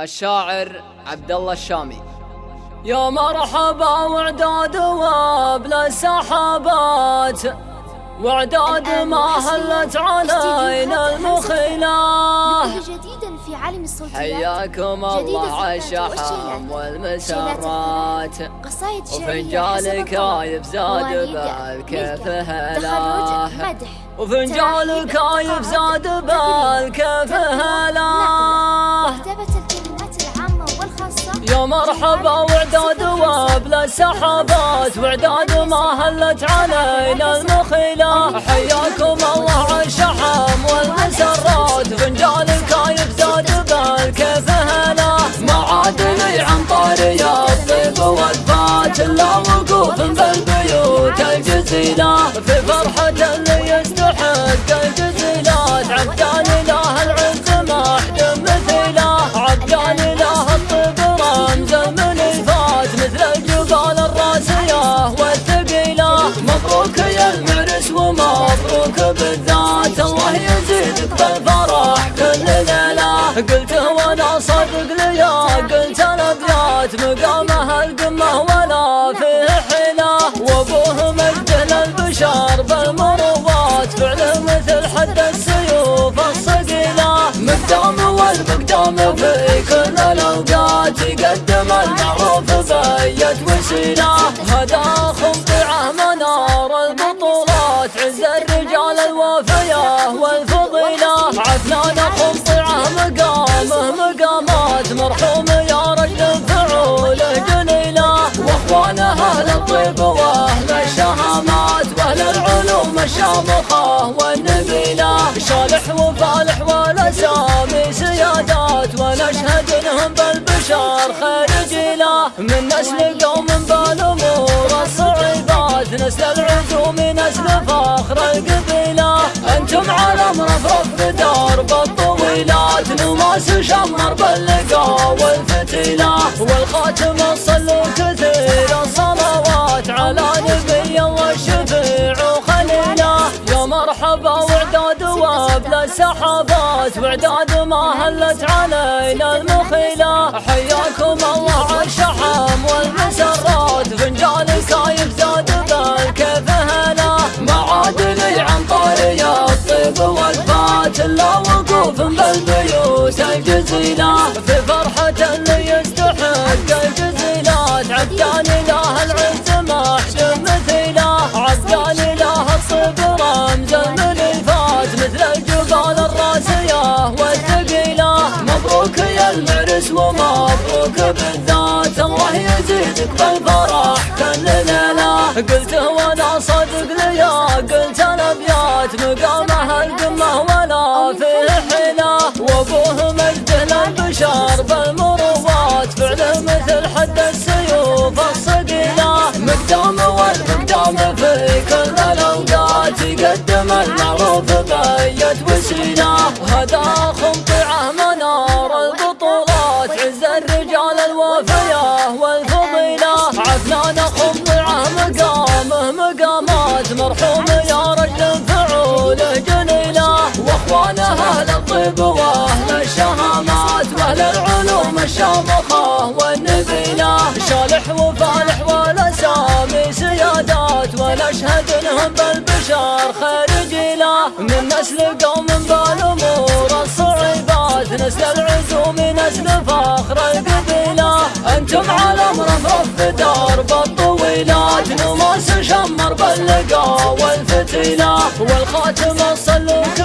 الشاعر عبد الله الشامي. يا مرحبا وعداد وابل السحابات وعداد ما هلت علينا المخيلة جديدا في عالم الصوتيات. حياكم الله عالشحم والمسرات قصايد وفنجان كايب زاد بالكيف هلا وفنجان كايب زاد بالكيف هلا يا مرحبا وعداد وابل سحابات. وعداد ما هلت علينا المخيلة. حياكم الله عالشحم والمسرات. فنجان الكايف زاد بالكيف هلا ما عاد لي عن طاري الطيب والفات. الا وقوف بالبيوت الجزيلة. في فرحة اللي يزيدك بالفرح كل ليلة قلته وأنا صدق ليا قلت الابيات مقامها القمة ولا فيه حيلة. وأبوه مجد للبشر بالمروات فعله مثل حد السيوف الصقيلة. مقدام والمقدام في كل الأوقات يقدم المعروف بيت وسيلة. هذا خمطعه منار البطولات مقامات مرحوم يا رجل فعوله جليلة واخوانه أهل الطيب وأهل الشهامات وأهل العلوم الشامخة والنبيلة شالح وفالح والاسامي سيادات ونشهد انهم بالبشر خير جيلة من نسل قوم بالامور الصعيبات نسل العزوم نسل فخر القبيلة. أنتم على مرفرف بدرب الطويلات نماس شمر باللقا والفتيلة والخاتم الصلو كثير الصلوات على نبي الله الشفيع وخليلة. يا مرحبا وعداد وابل السحابات وعداد ما هلت علينا المخيلة. حياكم الله عالشحم والمسرات فنجان كايف زاد بالكيف هلا ما عاد لي عن طاري الطيب والفات الا وقوف الجزيلة في فرحة اللي يستحق الجزيلات عبدان له العز ما حد مثيله عبدان له الصب رمز من الفات مثل الجبال الراسية والثقيلة. مبروك يا المعرس ومبروك بالذات. الله يزيدك بالفرح كل ليلة قلته وأنا صدق ليا قلت الابيات مقامها حد السيوف الصقيلة مقدام والمقدام في كل الأوقات. يقدم المعروف بيت وسيلة هذا خمطعه منار البطولات عز الرجال الوفية والفضيلة. عفنان خمطعه مقامه مقامات مرحوم يا رجل فعوله جليلة واخوانه أهل الطيب وأهل الشهامات. وأهل العلوم الشامخة بالبشر خير جيلة من نسل قوم بالامور الصعيبات نسل العزوم نسل فخر القبيلة أنتم على مرفرف بدرب الطويلات نماس شمر باللقا والفتيلة والخاتم الصلوك